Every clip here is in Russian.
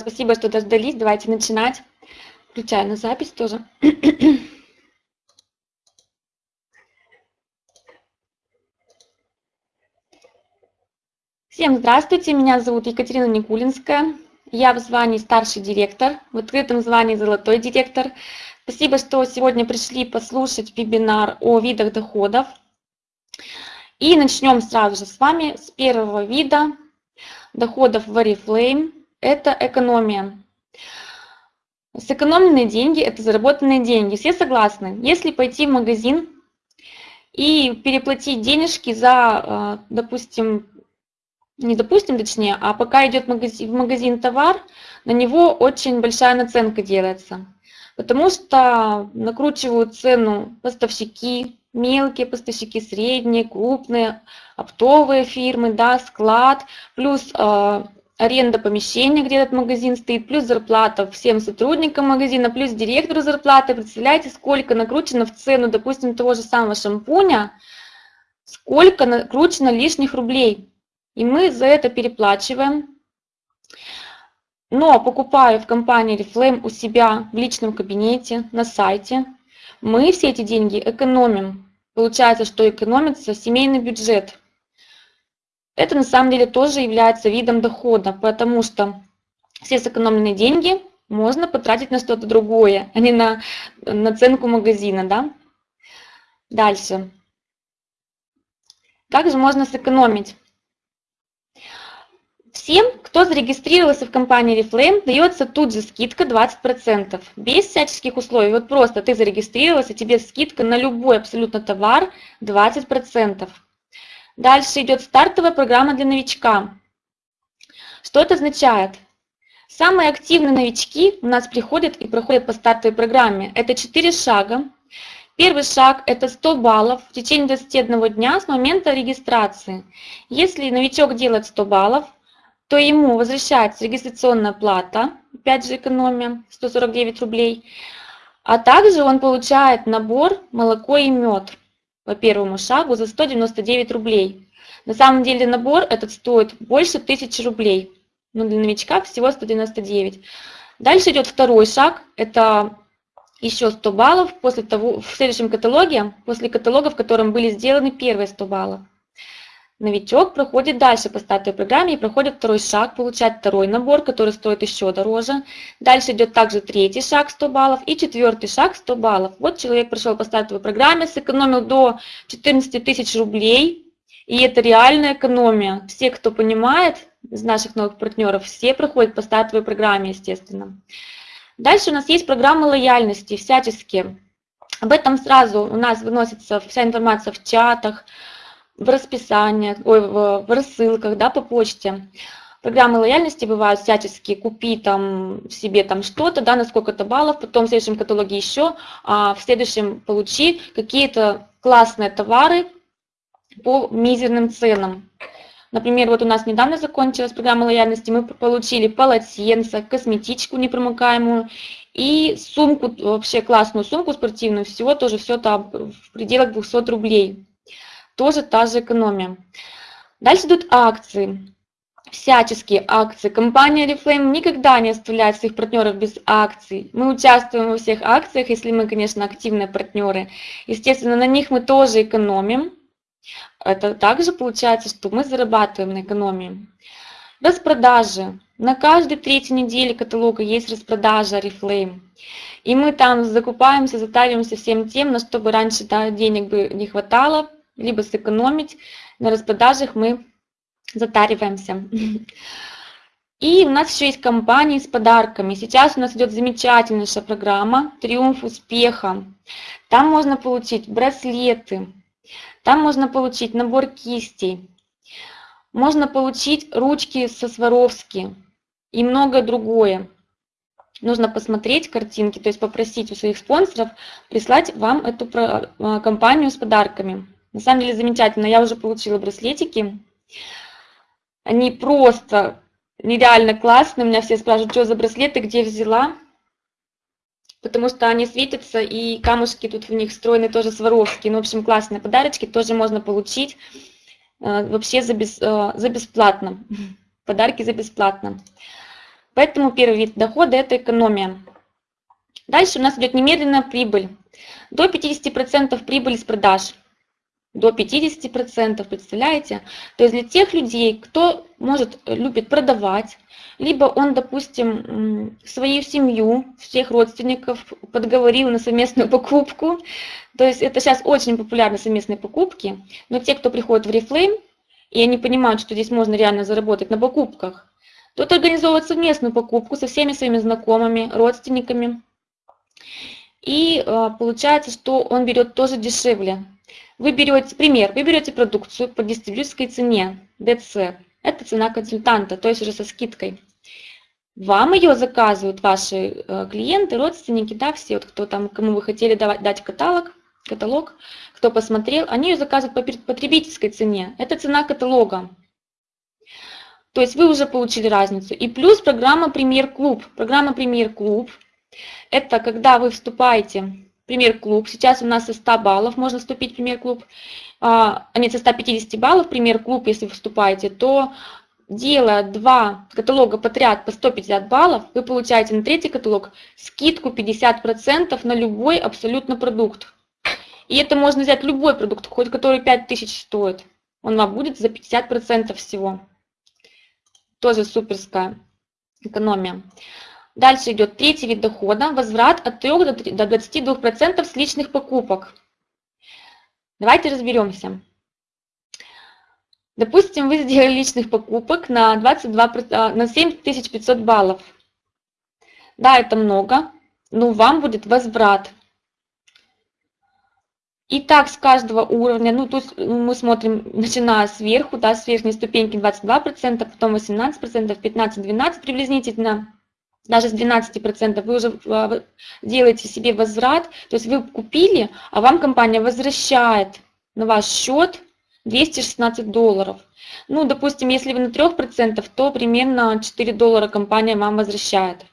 спасибо, что дождались. Давайте начинать. Включаю на запись тоже. Всем здравствуйте, меня зовут Екатерина Никулинская. Я в звании старший директор, в открытом звании золотой директор. Спасибо, что сегодня пришли послушать вебинар о видах доходов. И начнем сразу же с вами с первого вида доходов в Oriflame. Это экономия. Сэкономленные деньги – это заработанные деньги. Все согласны? Если пойти в магазин и переплатить денежки за, э, допустим, не допустим, точнее, а пока идет в магазин товар, на него очень большая наценка делается. Потому что накручивают цену поставщики, мелкие поставщики, средние, крупные, оптовые фирмы, да, склад, плюс э, аренда помещения, где этот магазин стоит, плюс зарплата всем сотрудникам магазина, плюс директору зарплаты. Представляете, сколько накручено в цену, допустим, того же самого шампуня, сколько накручено лишних рублей и мы за это переплачиваем. Но покупая в компании Reflame у себя в личном кабинете, на сайте, мы все эти деньги экономим. Получается, что экономится семейный бюджет. Это на самом деле тоже является видом дохода, потому что все сэкономленные деньги можно потратить на что-то другое, а не на наценку магазина. Да? Дальше. Как же можно сэкономить? Всем, кто зарегистрировался в компании Reflame, дается тут же скидка 20%, без всяческих условий. Вот просто ты зарегистрировался, тебе скидка на любой абсолютно товар 20%. Дальше идет стартовая программа для новичка. Что это означает? Самые активные новички у нас приходят и проходят по стартовой программе. Это 4 шага. Первый шаг – это 100 баллов в течение 21 дня с момента регистрации. Если новичок делает 100 баллов, то ему возвращается регистрационная плата, опять же экономия, 149 рублей, а также он получает набор молоко и мед по первому шагу за 199 рублей. На самом деле набор этот стоит больше 1000 рублей, но для новичка всего 199. Дальше идет второй шаг, это еще 100 баллов после того, в следующем каталоге, после каталога, в котором были сделаны первые 100 баллов. Новичок проходит дальше по стартовой программе и проходит второй шаг, получает второй набор, который стоит еще дороже. Дальше идет также третий шаг 100 баллов и четвертый шаг 100 баллов. Вот человек прошел по стартовой программе, сэкономил до 14 тысяч рублей. И это реальная экономия. Все, кто понимает из наших новых партнеров, все проходят по стартовой программе, естественно. Дальше у нас есть программы лояльности всяческие. Об этом сразу у нас выносится вся информация в чатах, в расписаниях, ой, в, в рассылках, да, по почте. Программы лояльности бывают всяческие, купи там себе там что-то, да, на сколько-то баллов, потом в следующем каталоге еще, а в следующем получи какие-то классные товары по мизерным ценам. Например, вот у нас недавно закончилась программа лояльности, мы получили полотенце, косметичку непромокаемую и сумку, вообще классную сумку спортивную, всего тоже все там в пределах 200 рублей тоже та же экономия. Дальше идут акции, всяческие акции. Компания Reflame никогда не оставляет своих партнеров без акций. Мы участвуем во всех акциях, если мы, конечно, активные партнеры. Естественно, на них мы тоже экономим. Это также получается, что мы зарабатываем на экономии. Распродажи. На каждой третьей неделе каталога есть распродажа Reflame. И мы там закупаемся, затариваемся всем тем, на что бы раньше да, денег бы не хватало, либо сэкономить. На распродажах мы затариваемся. И у нас еще есть компании с подарками. Сейчас у нас идет замечательнейшая программа «Триумф успеха». Там можно получить браслеты, там можно получить набор кистей, можно получить ручки со Сваровски и многое другое. Нужно посмотреть картинки, то есть попросить у своих спонсоров прислать вам эту э, компанию с подарками. На самом деле замечательно. Я уже получила браслетики. Они просто нереально классные. У меня все спрашивают, что за браслеты, где взяла. Потому что они светятся, и камушки тут в них встроены тоже Сваровские. Ну, в общем, классные подарочки тоже можно получить э, вообще за, без, э, за бесплатно. Подарки за бесплатно. Поэтому первый вид дохода – это экономия. Дальше у нас идет немедленная прибыль. До 50% прибыли с продаж. До 50%, представляете? То есть для тех людей, кто может, любит продавать, либо он, допустим, свою семью, всех родственников подговорил на совместную покупку. То есть это сейчас очень популярны совместные покупки. Но те, кто приходит в Reflame, и они понимают, что здесь можно реально заработать на покупках, тот организовывает совместную покупку со всеми своими знакомыми, родственниками. И э, получается, что он берет тоже дешевле. Вы берете, пример, вы берете продукцию по дистрибьюторской цене, DC. Это цена консультанта, то есть уже со скидкой. Вам ее заказывают ваши э, клиенты, родственники, да, все, вот, кто там, кому вы хотели давать, дать каталог, каталог, кто посмотрел, они ее заказывают по потребительской цене. Это цена каталога. То есть вы уже получили разницу. И плюс программа «Премьер-клуб». Программа «Премьер-клуб» – это когда вы вступаете «Премьер-клуб». Сейчас у нас со 100 баллов можно вступить в «Премьер-клуб». А, нет, со 150 баллов «Премьер-клуб», если вы вступаете, то делая два каталога подряд по 150 баллов, вы получаете на третий каталог скидку 50% на любой абсолютно продукт. И это можно взять любой продукт, хоть который 5000 стоит. Он вам будет за 50% всего. Тоже суперская экономия. Дальше идет третий вид дохода. Возврат от 3 до 22% с личных покупок. Давайте разберемся. Допустим, вы сделали личных покупок на, 22, а, на 7500 баллов. Да, это много, но вам будет возврат. И так с каждого уровня, ну тут мы смотрим, начиная сверху, да, с верхней ступеньки 22%, потом 18%, 15-12 приблизительно, даже с 12% вы уже а, делаете себе возврат, то есть вы купили, а вам компания возвращает на ваш счет 216 долларов. Ну, допустим, если вы на 3%, то примерно 4 доллара компания вам возвращает.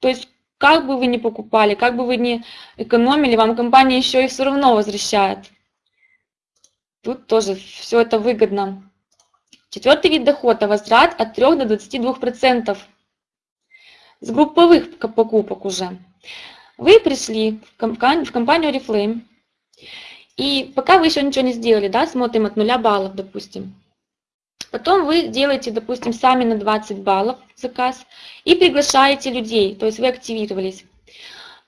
То есть, как бы вы ни покупали, как бы вы ни экономили, вам компания еще и все равно возвращает. Тут тоже все это выгодно. Четвертый вид дохода – возврат от 3 до 22%. С групповых покупок уже. Вы пришли в компанию Reflame, и пока вы еще ничего не сделали, да, смотрим от 0 баллов, допустим. Потом вы делаете, допустим, сами на 20 баллов заказ и приглашаете людей, то есть вы активировались.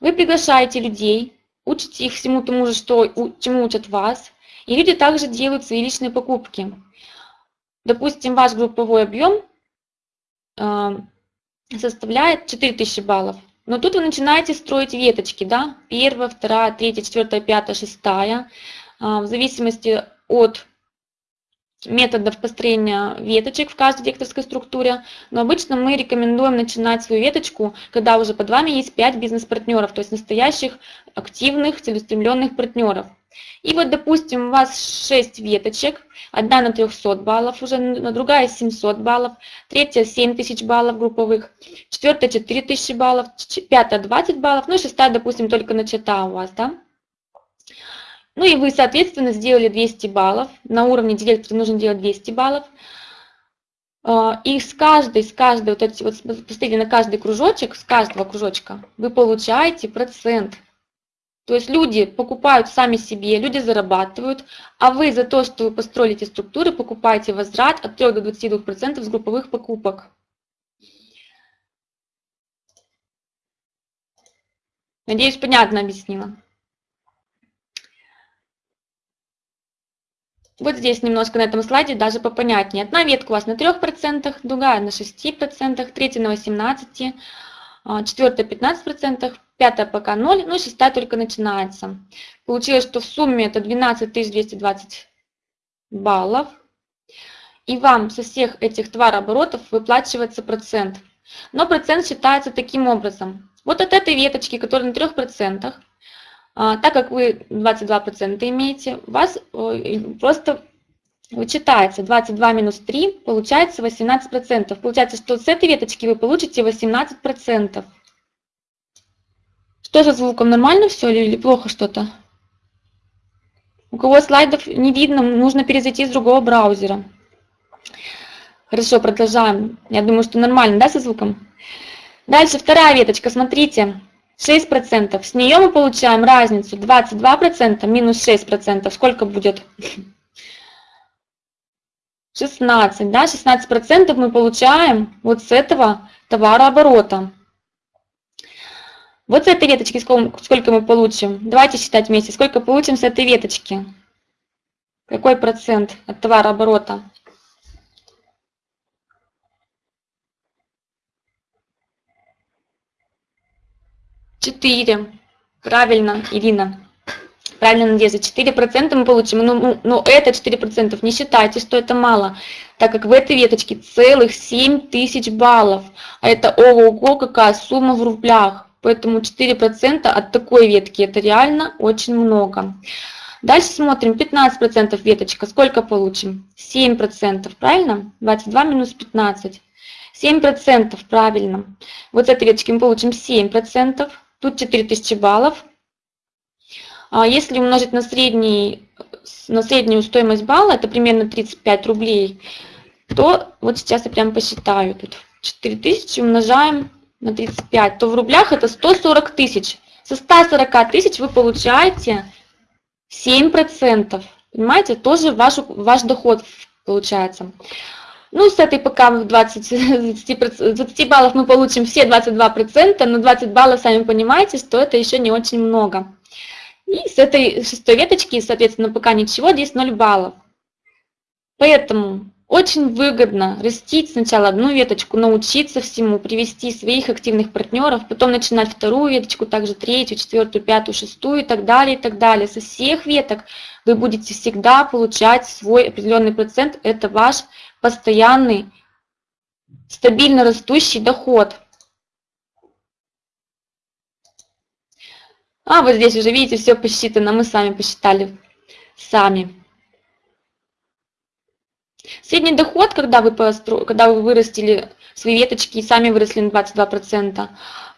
Вы приглашаете людей, учите их всему тому же, что, чему учат вас, и люди также делают свои личные покупки. Допустим, ваш групповой объем э, составляет 4000 баллов. Но тут вы начинаете строить веточки, да, первая, вторая, третья, четвертая, пятая, шестая, а, в зависимости от методов построения веточек в каждой векторской структуре, но обычно мы рекомендуем начинать свою веточку, когда уже под вами есть 5 бизнес-партнеров, то есть настоящих активных целеустремленных партнеров. И вот, допустим, у вас 6 веточек, одна на 300 баллов, уже другая 700 баллов, третья 7000 баллов групповых, четвертая 4000 баллов, пятая 20 баллов, ну и шестая, допустим, только начата у вас, да? Ну и вы, соответственно, сделали 200 баллов, на уровне директора нужно делать 200 баллов, а, и с каждой, с каждой, вот эти вот, посмотрите на каждый кружочек, с каждого кружочка вы получаете процент – то есть люди покупают сами себе, люди зарабатывают, а вы за то, что вы построили эти структуры, покупаете возврат от 3 до 22% с групповых покупок. Надеюсь, понятно объяснила. Вот здесь немножко на этом слайде даже попонятнее. Одна ветка у вас на 3%, другая на 6%, третья на 18%, а, четвертая 15%, пятая пока 0, ну и шестая только начинается. Получилось, что в сумме это 12 220 баллов. И вам со всех этих товарооборотов выплачивается процент. Но процент считается таким образом. Вот от этой веточки, которая на 3%, а, так как вы 22% имеете, у вас просто вычитается 22 минус 3, получается 18%. Получается, что с этой веточки вы получите 18%. Что со звуком? Нормально все или плохо что-то? У кого слайдов не видно, нужно перезайти с другого браузера. Хорошо, продолжаем. Я думаю, что нормально, да, со звуком? Дальше вторая веточка, смотрите, 6%. С нее мы получаем разницу 22% минус 6%. Сколько будет? 16, да, 16% мы получаем вот с этого товарооборота. Вот с этой веточки сколько мы получим? Давайте считать вместе. Сколько получим с этой веточки? Какой процент от товарооборота? Четыре. Правильно, Ирина. Правильно, Надежда, 4% мы получим, но, ну, но это 4% не считайте, что это мало, так как в этой веточке целых 7 тысяч баллов, а это ого-го какая сумма в рублях. Поэтому 4% от такой ветки это реально очень много. Дальше смотрим, 15% веточка, сколько получим? 7%, правильно? 22 минус 15. 7% правильно. Вот с этой веточки мы получим 7%, тут 4000 баллов. А если умножить на, средний, на среднюю стоимость балла, это примерно 35 рублей, то вот сейчас я прям посчитаю. Тут 4000 умножаем на 35, то в рублях это 140 тысяч. Со 140 тысяч вы получаете 7%. Понимаете, тоже ваш, ваш доход получается. Ну, с этой пока в 20, 20, 20 баллов мы получим все 22%, но 20 баллов, сами понимаете, что это еще не очень много. И с этой шестой веточки, соответственно, пока ничего, здесь 0 баллов. Поэтому очень выгодно растить сначала одну веточку, научиться всему, привести своих активных партнеров, потом начинать вторую веточку, также третью, четвертую, пятую, шестую и так далее, и так далее. Со всех веток вы будете всегда получать свой определенный процент. Это ваш постоянный, стабильно растущий доход. А вот здесь уже, видите, все посчитано, мы сами посчитали, сами. Средний доход, когда вы, постро... когда вы вырастили свои веточки и сами выросли на 22%,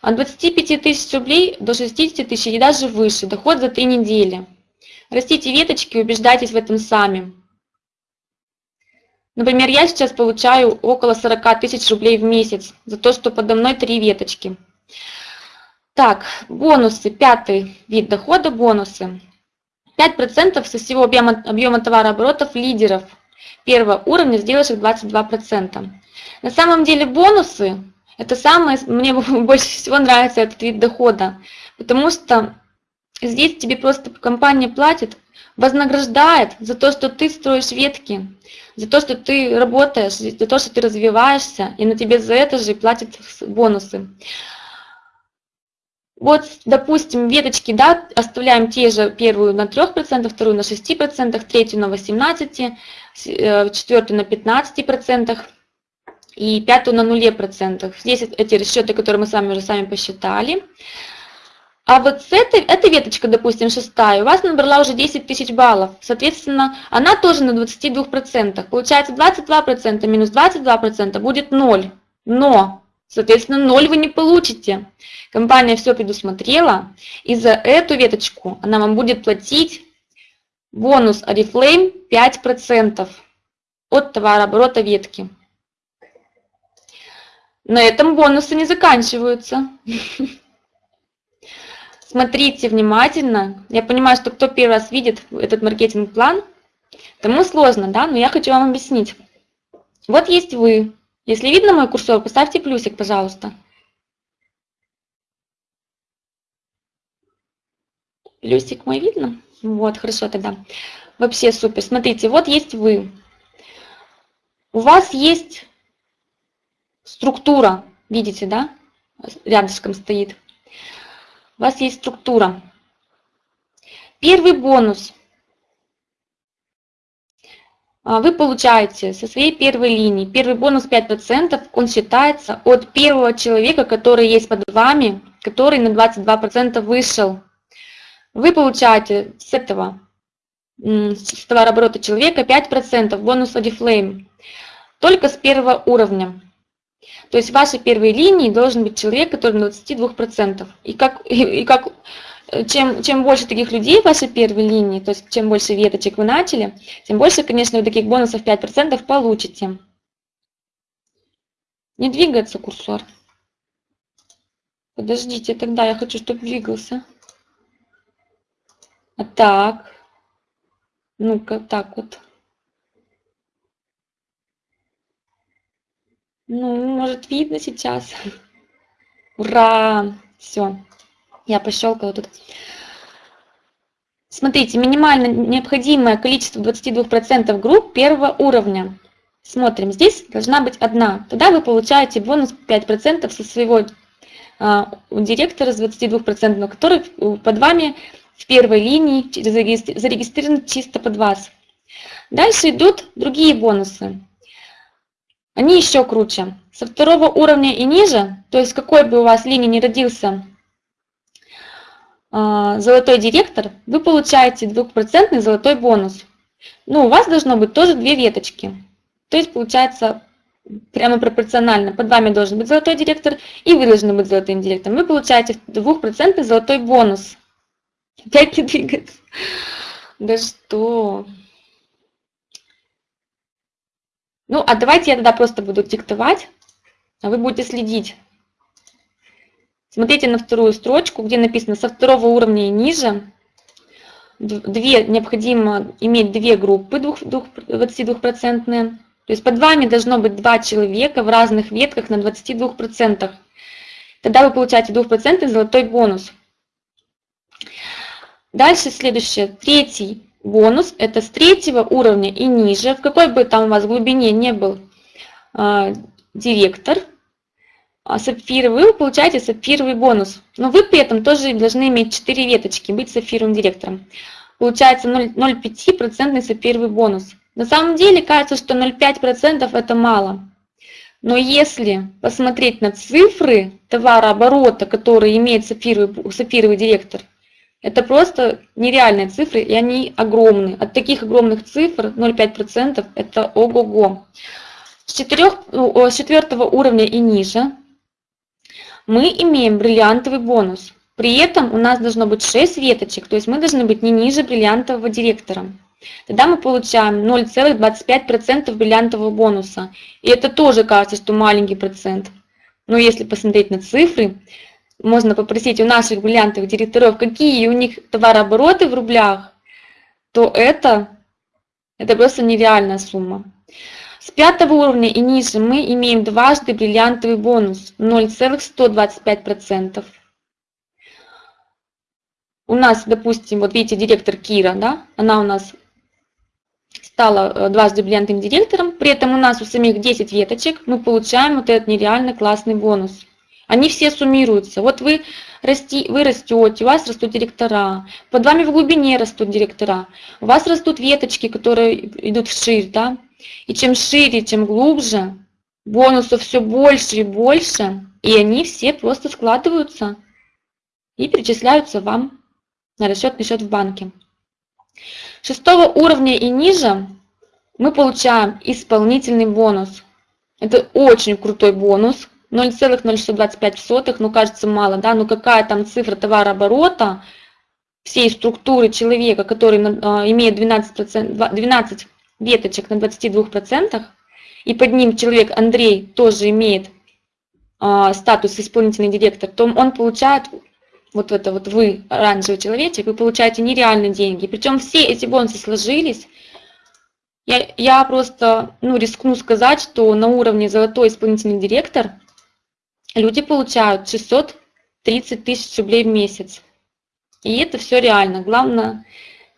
от 25 тысяч рублей до 60 тысяч и даже выше, доход за 3 недели. Растите веточки, убеждайтесь в этом сами. Например, я сейчас получаю около 40 тысяч рублей в месяц за то, что подо мной три веточки. Так, бонусы, пятый вид дохода, бонусы. 5% со всего объема, объема товарооборотов лидеров – первого уровня, сделаешь их 22%. На самом деле бонусы, это самое, мне больше всего нравится этот вид дохода, потому что здесь тебе просто компания платит, вознаграждает за то, что ты строишь ветки, за то, что ты работаешь, за то, что ты развиваешься, и на тебе за это же платят бонусы. Вот, допустим, веточки, да, оставляем те же, первую на 3%, вторую на 6%, третью на 18%, э, четвертую на 15% и пятую на 0%. Здесь эти расчеты, которые мы с вами уже сами посчитали. А вот с этой, эта веточка, допустим, шестая, у вас набрала уже 10 тысяч баллов. Соответственно, она тоже на 22%. Получается 22% минус 22% будет 0. Но Соответственно, ноль вы не получите. Компания все предусмотрела, и за эту веточку она вам будет платить бонус Oriflame 5% от товарооборота ветки. На этом бонусы не заканчиваются. Смотрите внимательно. Я понимаю, что кто первый раз видит этот маркетинг-план, тому сложно, да, но я хочу вам объяснить. Вот есть вы, если видно мой курсор, поставьте плюсик, пожалуйста. Плюсик мой видно? Вот, хорошо тогда. Вообще супер. Смотрите, вот есть вы. У вас есть структура, видите, да? Рядышком стоит. У вас есть структура. Первый бонус – а, вы получаете со своей первой линии. Первый бонус 5%, он считается от первого человека, который есть под вами, который на 22% вышел. Вы получаете с этого, с товарооборота человека 5% бонус Odiflame, только с первого уровня. То есть в вашей первой линии должен быть человек, который на 22%. И как, и, и как чем, чем больше таких людей в вашей первой линии, то есть чем больше веточек вы начали, тем больше, конечно, вы таких бонусов 5% получите. Не двигается курсор. Подождите, тогда я хочу, чтобы двигался. А так. Ну-ка, так вот. Ну, может, видно сейчас. Ура! Все. Я пощелкала тут. Смотрите, минимально необходимое количество 22% групп первого уровня. Смотрим, здесь должна быть одна. Тогда вы получаете бонус 5% со своего а, директора с 22%, который под вами в первой линии зарегистрирован чисто под вас. Дальше идут другие бонусы. Они еще круче. Со второго уровня и ниже, то есть какой бы у вас линии не родился а, золотой директор, вы получаете 2% золотой бонус. Ну, у вас должно быть тоже две веточки. То есть получается прямо пропорционально. Под вами должен быть золотой директор, и вы должны быть золотым директором. Вы получаете 2% золотой бонус. Опять не двигаться. Да что? Ну, а давайте я тогда просто буду диктовать, а вы будете следить. Смотрите на вторую строчку, где написано со второго уровня и ниже. Две, необходимо иметь две группы 22%. То есть под вами должно быть два человека в разных ветках на 22%. Тогда вы получаете 2% золотой бонус. Дальше следующее. Третий бонус. Это с третьего уровня и ниже. В какой бы там у вас глубине не был э, директор, а сапфировый, вы получаете сапфировый бонус. Но вы при этом тоже должны иметь 4 веточки, быть сапфировым директором. Получается 0,5% сапфировый бонус. На самом деле кажется, что 0,5% это мало. Но если посмотреть на цифры товарооборота, которые имеет сапфировый, сапфировый директор, это просто нереальные цифры, и они огромные. От таких огромных цифр 0,5% это ого-го. С, четырех, с четвертого уровня и ниже мы имеем бриллиантовый бонус. При этом у нас должно быть 6 веточек, то есть мы должны быть не ниже бриллиантового директора. Тогда мы получаем 0,25% бриллиантового бонуса. И это тоже кажется, что маленький процент. Но если посмотреть на цифры, можно попросить у наших бриллиантовых директоров, какие у них товарообороты в рублях, то это, это просто нереальная сумма. С пятого уровня и ниже мы имеем дважды бриллиантовый бонус 0,125%. У нас, допустим, вот видите, директор Кира, да, она у нас стала э, дважды бриллиантовым директором, при этом у нас у самих 10 веточек, мы получаем вот этот нереально классный бонус. Они все суммируются. Вот вы, расти, вы растете, у вас растут директора, под вами в глубине растут директора, у вас растут веточки, которые идут вширь, да, и чем шире, чем глубже, бонусов все больше и больше, и они все просто складываются и перечисляются вам на расчетный счет в банке. Шестого уровня и ниже мы получаем исполнительный бонус. Это очень крутой бонус. 0,0625, ну кажется мало, да, но какая там цифра товарооборота всей структуры человека, который а, имеет 12%, 12 веточек на 22%, и под ним человек Андрей тоже имеет э, статус исполнительный директор, то он получает, вот это вот вы, оранжевый человечек, вы получаете нереальные деньги. Причем все эти бонусы сложились. Я, я просто ну, рискну сказать, что на уровне золотой исполнительный директор люди получают 630 тысяч рублей в месяц. И это все реально. Главное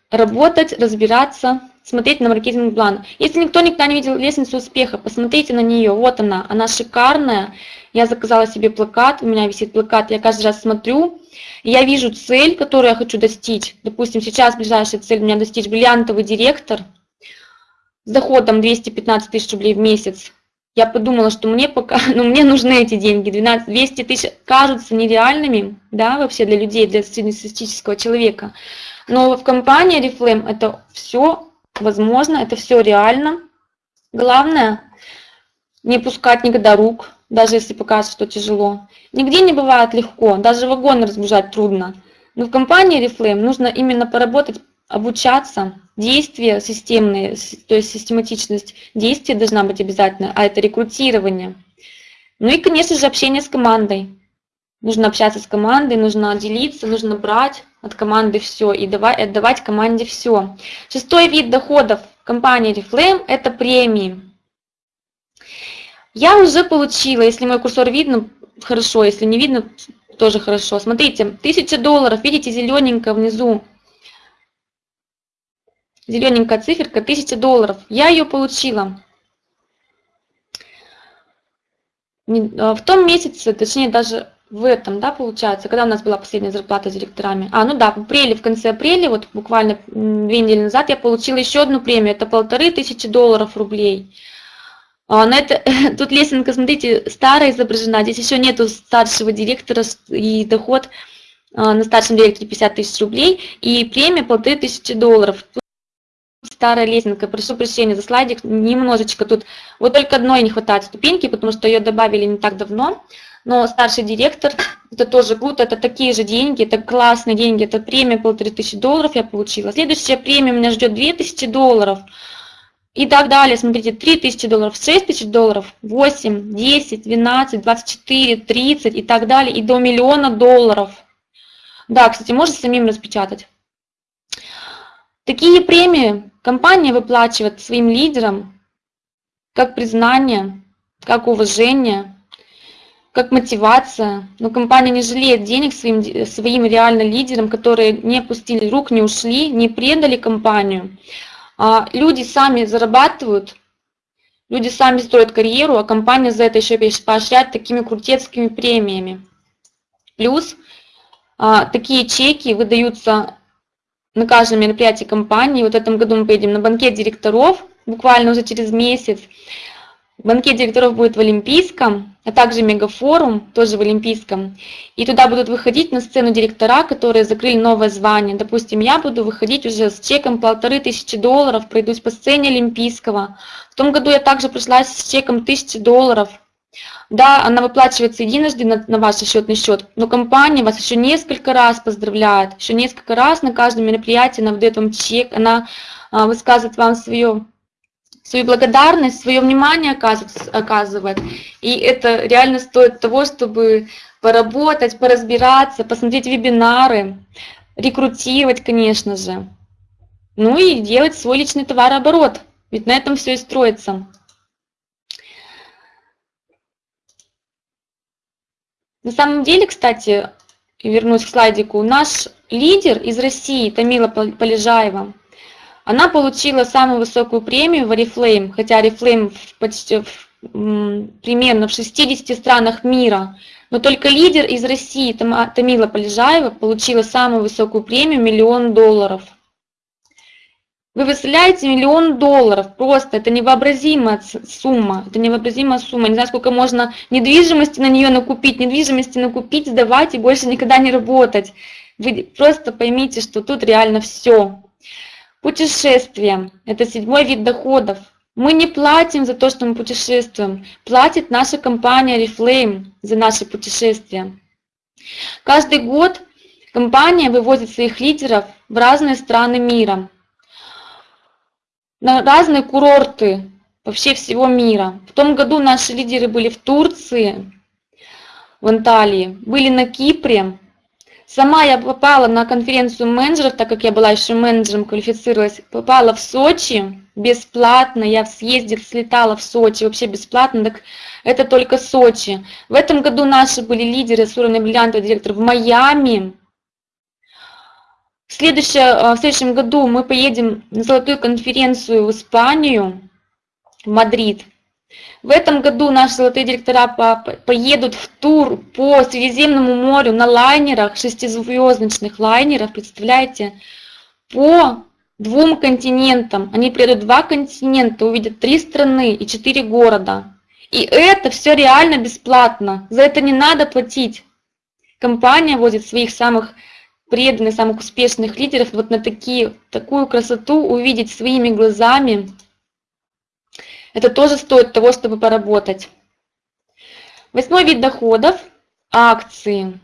работать, разбираться, смотреть на маркетинг план. Если никто никогда не видел лестницу успеха, посмотрите на нее. Вот она, она шикарная. Я заказала себе плакат, у меня висит плакат, я каждый раз смотрю, я вижу цель, которую я хочу достичь. Допустим, сейчас ближайшая цель у меня достичь бриллиантовый директор с доходом 215 тысяч рублей в месяц. Я подумала, что мне пока, ну мне нужны эти деньги, 12, 200 тысяч кажутся нереальными, да, вообще для людей, для среднестатистического человека. Но в компании Reflame это все возможно, это все реально. Главное, не пускать никогда рук, даже если покажется, что тяжело. Нигде не бывает легко, даже вагон разбежать трудно. Но в компании Reflame нужно именно поработать, обучаться, действия системные, то есть систематичность действий должна быть обязательно, а это рекрутирование. Ну и, конечно же, общение с командой. Нужно общаться с командой, нужно делиться, нужно брать от команды все и давать, отдавать команде все. Шестой вид доходов компании Reflame – это премии. Я уже получила, если мой курсор видно, хорошо, если не видно, тоже хорошо. Смотрите, 1000 долларов, видите, зелененько внизу, зелененькая циферка, 1000 долларов. Я ее получила. А, в том месяце, точнее даже в этом, да, получается, когда у нас была последняя зарплата с директорами. А, ну да, в апреле, в конце апреля, вот буквально две недели назад я получила еще одну премию, это полторы тысячи долларов рублей. А, на это, тут лесенка, смотрите, старая изображена, здесь еще нету старшего директора и доход а, на старшем директоре 50 тысяч рублей и премия полторы тысячи долларов старая лесенка, прошу прощения за слайдик, немножечко тут, вот только одной не хватает ступеньки, потому что ее добавили не так давно, но старший директор, это тоже круто, это такие же деньги, это классные деньги, это премия полторы тысячи долларов я получила. Следующая премия меня ждет 2000 долларов и так далее. Смотрите, 3000 долларов, 6000 долларов, 8, 10, 12, 24, 30 и так далее, и до миллиона долларов. Да, кстати, можно самим распечатать. Такие премии компания выплачивает своим лидерам как признание, как уважение, как мотивация. Но компания не жалеет денег своим, своим реально лидерам, которые не опустили рук, не ушли, не предали компанию. А люди сами зарабатывают, люди сами строят карьеру, а компания за это еще поощряет такими крутецкими премиями. Плюс а, такие чеки выдаются на каждом мероприятии компании. Вот в этом году мы поедем на банкет директоров, буквально уже через месяц. Банкет директоров будет в Олимпийском, а также мегафорум, тоже в Олимпийском. И туда будут выходить на сцену директора, которые закрыли новое звание. Допустим, я буду выходить уже с чеком полторы тысячи долларов, пройдусь по сцене Олимпийского. В том году я также пришла с чеком тысячи долларов – да, она выплачивается единожды на, на ваш счетный счет, но компания вас еще несколько раз поздравляет, еще несколько раз на каждом мероприятии она выдает вам чек, она а, высказывает вам свое, свою благодарность, свое внимание оказывает, оказывает. И это реально стоит того, чтобы поработать, поразбираться, посмотреть вебинары, рекрутировать, конечно же. Ну и делать свой личный товарооборот, ведь на этом все и строится. На самом деле, кстати, вернусь к слайдику, наш лидер из России, Тамила Полежаева, она получила самую высокую премию в Oriflame, хотя Oriflame почти в, примерно в 60 странах мира, но только лидер из России, Тамила Полежаева, получила самую высокую премию миллион долларов. Вы выставляете миллион долларов, просто это невообразимая сумма, это невообразимая сумма. Не знаю, сколько можно недвижимости на нее накупить, недвижимости накупить, сдавать и больше никогда не работать. Вы просто поймите, что тут реально все. Путешествие – это седьмой вид доходов. Мы не платим за то, что мы путешествуем. Платит наша компания Reflame за наши путешествия. Каждый год компания вывозит своих лидеров в разные страны мира на разные курорты вообще всего мира. В том году наши лидеры были в Турции, в Анталии, были на Кипре. Сама я попала на конференцию менеджеров, так как я была еще менеджером, квалифицировалась, попала в Сочи бесплатно, я в съезде слетала в Сочи вообще бесплатно, так это только Сочи. В этом году наши были лидеры с уровня бриллиантовый директор в Майами, в, э, в следующем году мы поедем на золотую конференцию в Испанию, в Мадрид. В этом году наши золотые директора поедут в тур по Средиземному морю на лайнерах, шестизвездочных лайнерах, представляете, по двум континентам. Они приедут два континента, увидят три страны и четыре города. И это все реально бесплатно. За это не надо платить. Компания возит своих самых преданных, самых успешных лидеров вот на такие, такую красоту увидеть своими глазами, это тоже стоит того, чтобы поработать. Восьмой вид доходов – акции.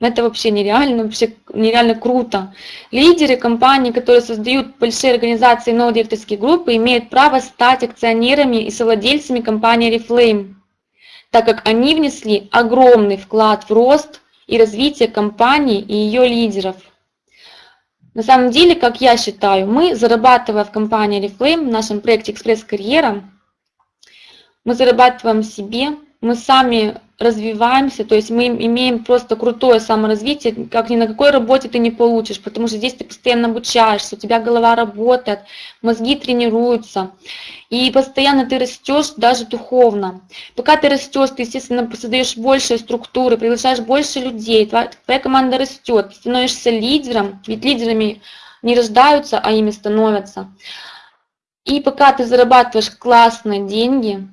Это вообще нереально, вообще нереально круто. Лидеры компаний, которые создают большие организации новые директорские группы, имеют право стать акционерами и совладельцами компании Reflame, так как они внесли огромный вклад в рост – и развития компании и ее лидеров. На самом деле, как я считаю, мы, зарабатывая в компании Reflame, в нашем проекте «Экспресс-карьера», мы зарабатываем себе, мы сами развиваемся, то есть мы имеем просто крутое саморазвитие, как ни на какой работе ты не получишь, потому что здесь ты постоянно обучаешься, у тебя голова работает, мозги тренируются, и постоянно ты растешь даже духовно. Пока ты растешь, ты, естественно, создаешь больше структуры, приглашаешь больше людей, твоя, команда растет, ты становишься лидером, ведь лидерами не рождаются, а ими становятся. И пока ты зарабатываешь классные деньги,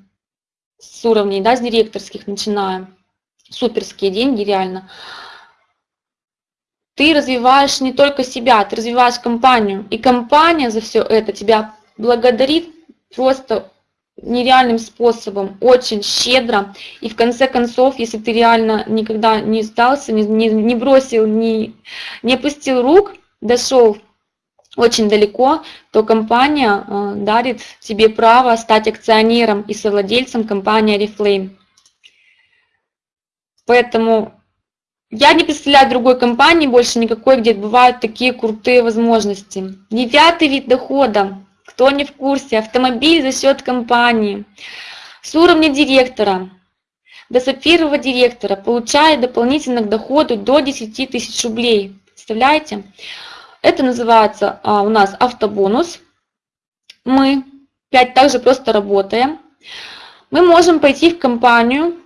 с уровней, да, с директорских начинаем, суперские деньги реально, ты развиваешь не только себя, ты развиваешь компанию. И компания за все это тебя благодарит просто нереальным способом, очень щедро. И в конце концов, если ты реально никогда не сдался, не, не, не бросил, не, не опустил рук, дошел очень далеко, то компания э, дарит тебе право стать акционером и совладельцем компании Reflame. Поэтому я не представляю другой компании больше никакой, где бывают такие крутые возможности. Девятый вид дохода. Кто не в курсе, автомобиль за счет компании. С уровня директора до сапфирового директора получает дополнительно к доходу до 10 тысяч рублей. Представляете? Это называется а, у нас автобонус. Мы 5 также просто работаем. Мы можем пойти в компанию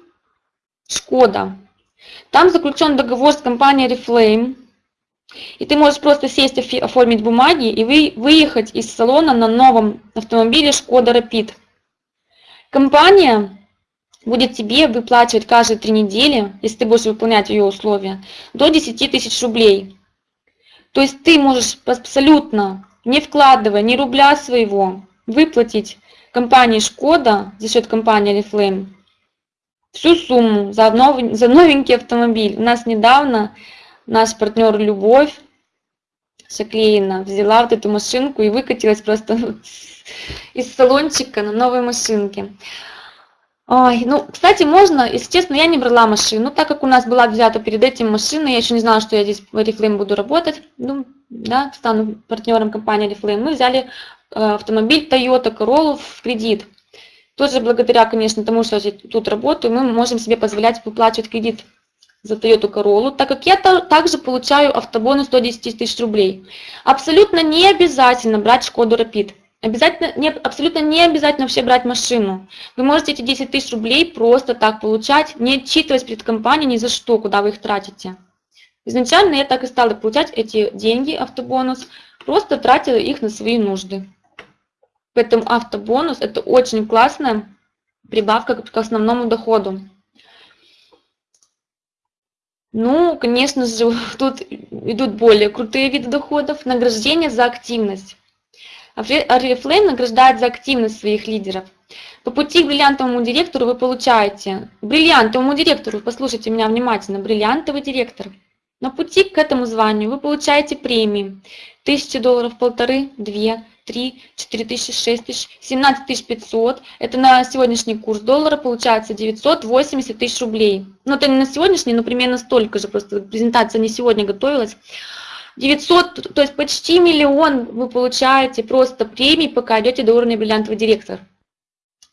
Шкода. Там заключен договор с компанией Reflame. И ты можешь просто сесть, оформить бумаги и вы, выехать из салона на новом автомобиле Шкода Rapid. Компания будет тебе выплачивать каждые три недели, если ты будешь выполнять ее условия, до 10 тысяч рублей. То есть ты можешь абсолютно, не вкладывая ни рубля своего, выплатить компании Шкода за счет компании Oriflame всю сумму за, новый, за новенький автомобиль. У нас недавно наш партнер Любовь Шаклеина взяла вот эту машинку и выкатилась просто из салончика на новой машинке. Ой, ну, кстати, можно, если честно, я не брала машину, так как у нас была взята перед этим машина, я еще не знала, что я здесь в Oriflame буду работать, ну, да, стану партнером компании Oriflame. Мы взяли э, автомобиль Toyota Corolla в кредит. Тоже благодаря, конечно, тому, что я тут работаю, мы можем себе позволять выплачивать кредит за Toyota Corolla, так как я также получаю автобонус 110 тысяч рублей. Абсолютно не обязательно брать Шкоду Rapid. Обязательно, не, абсолютно не обязательно вообще брать машину. Вы можете эти 10 тысяч рублей просто так получать, не отчитываясь перед компанией ни за что, куда вы их тратите. Изначально я так и стала получать эти деньги, автобонус, просто тратила их на свои нужды. Поэтому автобонус это очень классная прибавка к основному доходу. Ну, конечно же, тут идут более крутые виды доходов. Награждение за активность. Oriflame награждает за активность своих лидеров. По пути к бриллиантовому директору вы получаете, бриллиантовому директору, послушайте меня внимательно, бриллиантовый директор. На пути к этому званию вы получаете премии. 1000 долларов, полторы, две, три, четыре тысячи, шесть тысяч, семнадцать тысяч пятьсот. Это на сегодняшний курс доллара получается 980 тысяч рублей. Ну, это не на сегодняшний, но примерно столько же, просто презентация не сегодня готовилась. 900, то есть почти миллион вы получаете просто премий, пока идете до уровня бриллиантовый директор.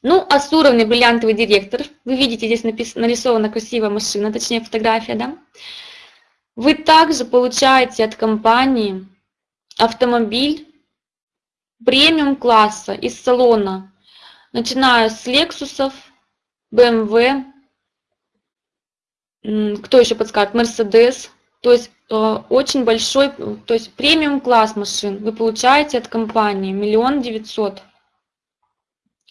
Ну, а с уровня бриллиантовый директор, вы видите, здесь написано, нарисована красивая машина, точнее фотография, да? Вы также получаете от компании автомобиль премиум класса из салона, начиная с Lexus, BMW, кто еще подскажет, Mercedes, то есть Э, очень большой, то есть премиум класс машин вы получаете от компании, миллион девятьсот.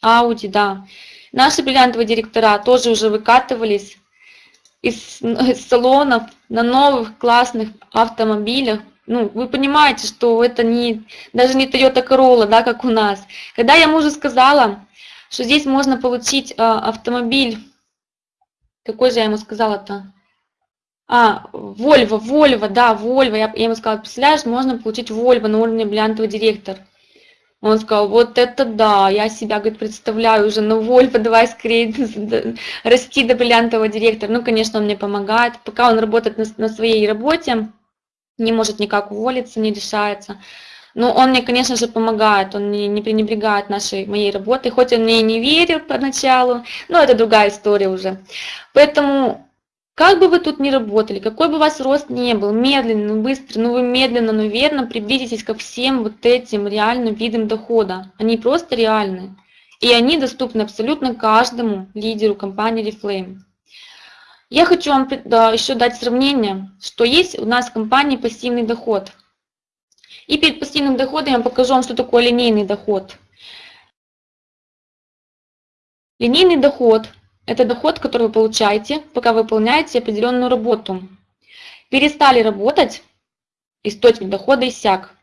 Ауди, да. Наши бриллиантовые директора тоже уже выкатывались из, из салонов на новых классных автомобилях. Ну, вы понимаете, что это не, даже не Toyota Corolla, да, как у нас. Когда я мужу сказала, что здесь можно получить а, автомобиль, какой же я ему сказала-то? А, Вольво, Вольво, да, Вольво. Я, я ему сказала, представляешь, можно получить Вольво на уровне бриллиантовый директор. Он сказал, вот это да, я себя, говорит, представляю уже на Вольфа, давай скорее расти до бриллиантового директора. Ну, конечно, он мне помогает. Пока он работает на, на своей работе, не может никак уволиться, не решается. Но он мне, конечно же, помогает, он не, не пренебрегает нашей, моей работой, хоть он мне и не верил поначалу, но это другая история уже. Поэтому как бы вы тут ни работали, какой бы у вас рост не был, медленно, быстро, ну вы медленно, но верно приблизитесь ко всем вот этим реальным видам дохода. Они просто реальны. И они доступны абсолютно каждому лидеру компании Reflame. Я хочу вам еще дать сравнение, что есть у нас в компании пассивный доход. И перед пассивным доходом я покажу вам, что такое линейный доход. Линейный доход – это доход, который вы получаете, пока выполняете определенную работу. Перестали работать, источник дохода иссяк.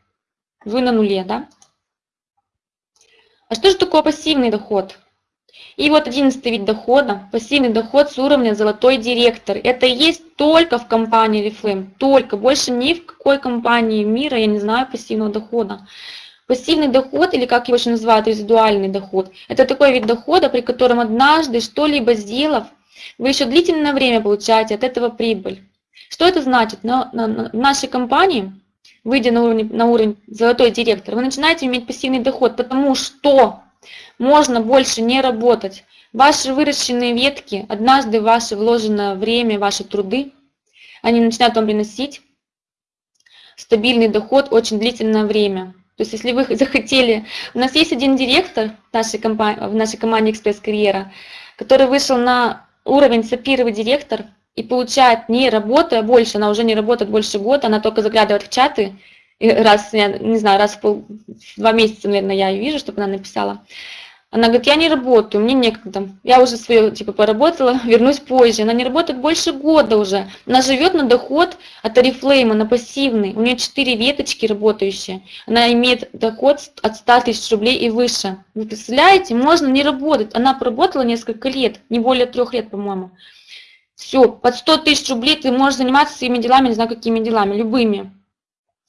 Вы на нуле, да? А что же такое пассивный доход? И вот одиннадцатый вид дохода, пассивный доход с уровня золотой директор. Это есть только в компании Reflame, только, больше ни в какой компании мира я не знаю пассивного дохода. Пассивный доход, или как его еще называют, резидуальный доход, это такой вид дохода, при котором однажды что-либо сделав, вы еще длительное время получаете от этого прибыль. Что это значит? На, в нашей компании, выйдя на уровень, на уровень золотой директор, вы начинаете иметь пассивный доход, потому что можно больше не работать. Ваши выращенные ветки, однажды ваше вложенное время, ваши труды, они начинают вам приносить стабильный доход очень длительное время. То есть если вы захотели... У нас есть один директор нашей, компании, в нашей команде «Экспресс-карьера», который вышел на уровень сапировый директор и получает не работая больше, она уже не работает больше года, она только заглядывает в чаты, раз, я не знаю, раз в, пол, два месяца, наверное, я ее вижу, чтобы она написала. Она говорит, я не работаю, мне некогда. Я уже свое, типа, поработала, вернусь позже. Она не работает больше года уже. Она живет на доход от Oriflame, на пассивный. У нее 4 веточки работающие. Она имеет доход от 100 тысяч рублей и выше. Вы представляете, можно не работать. Она проработала несколько лет, не более трех лет, по-моему. Все, под 100 тысяч рублей ты можешь заниматься своими делами, не знаю, какими делами, любыми.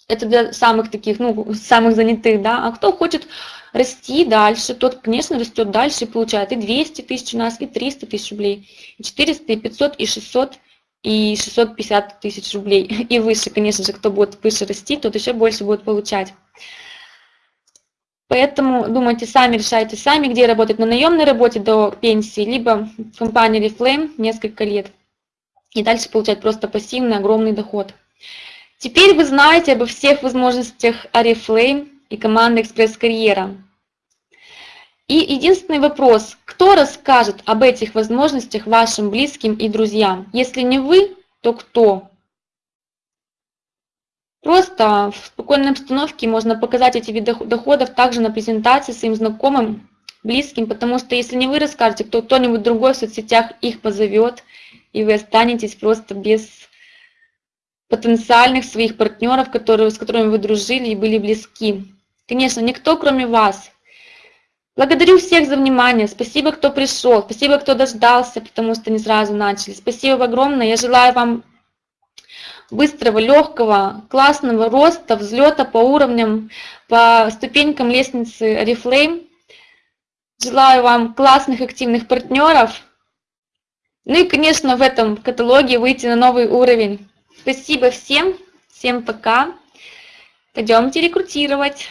Это для самых таких, ну, самых занятых, да. А кто хочет расти дальше, тот, конечно, растет дальше и получает и 200 тысяч у нас, и 300 тысяч рублей, и 400, и 500, и 600, и 650 тысяч рублей. И выше, конечно же, кто будет выше расти, тот еще больше будет получать. Поэтому думайте сами, решайте сами, где работать на наемной работе до пенсии, либо в компании Reflame несколько лет. И дальше получать просто пассивный огромный доход. Теперь вы знаете обо всех возможностях Oriflame и команды «Экспресс-карьера». И единственный вопрос, кто расскажет об этих возможностях вашим близким и друзьям? Если не вы, то кто? Просто в спокойной обстановке можно показать эти виды доходов также на презентации своим знакомым, близким, потому что если не вы расскажете, то кто-нибудь другой в соцсетях их позовет, и вы останетесь просто без потенциальных своих партнеров, которые, с которыми вы дружили и были близки. Конечно, никто, кроме вас. Благодарю всех за внимание. Спасибо, кто пришел. Спасибо, кто дождался, потому что не сразу начали. Спасибо огромное. Я желаю вам быстрого, легкого, классного роста, взлета по уровням, по ступенькам лестницы Oriflame. Желаю вам классных, активных партнеров. Ну и, конечно, в этом каталоге выйти на новый уровень. Спасибо всем. Всем пока. Пойдемте рекрутировать.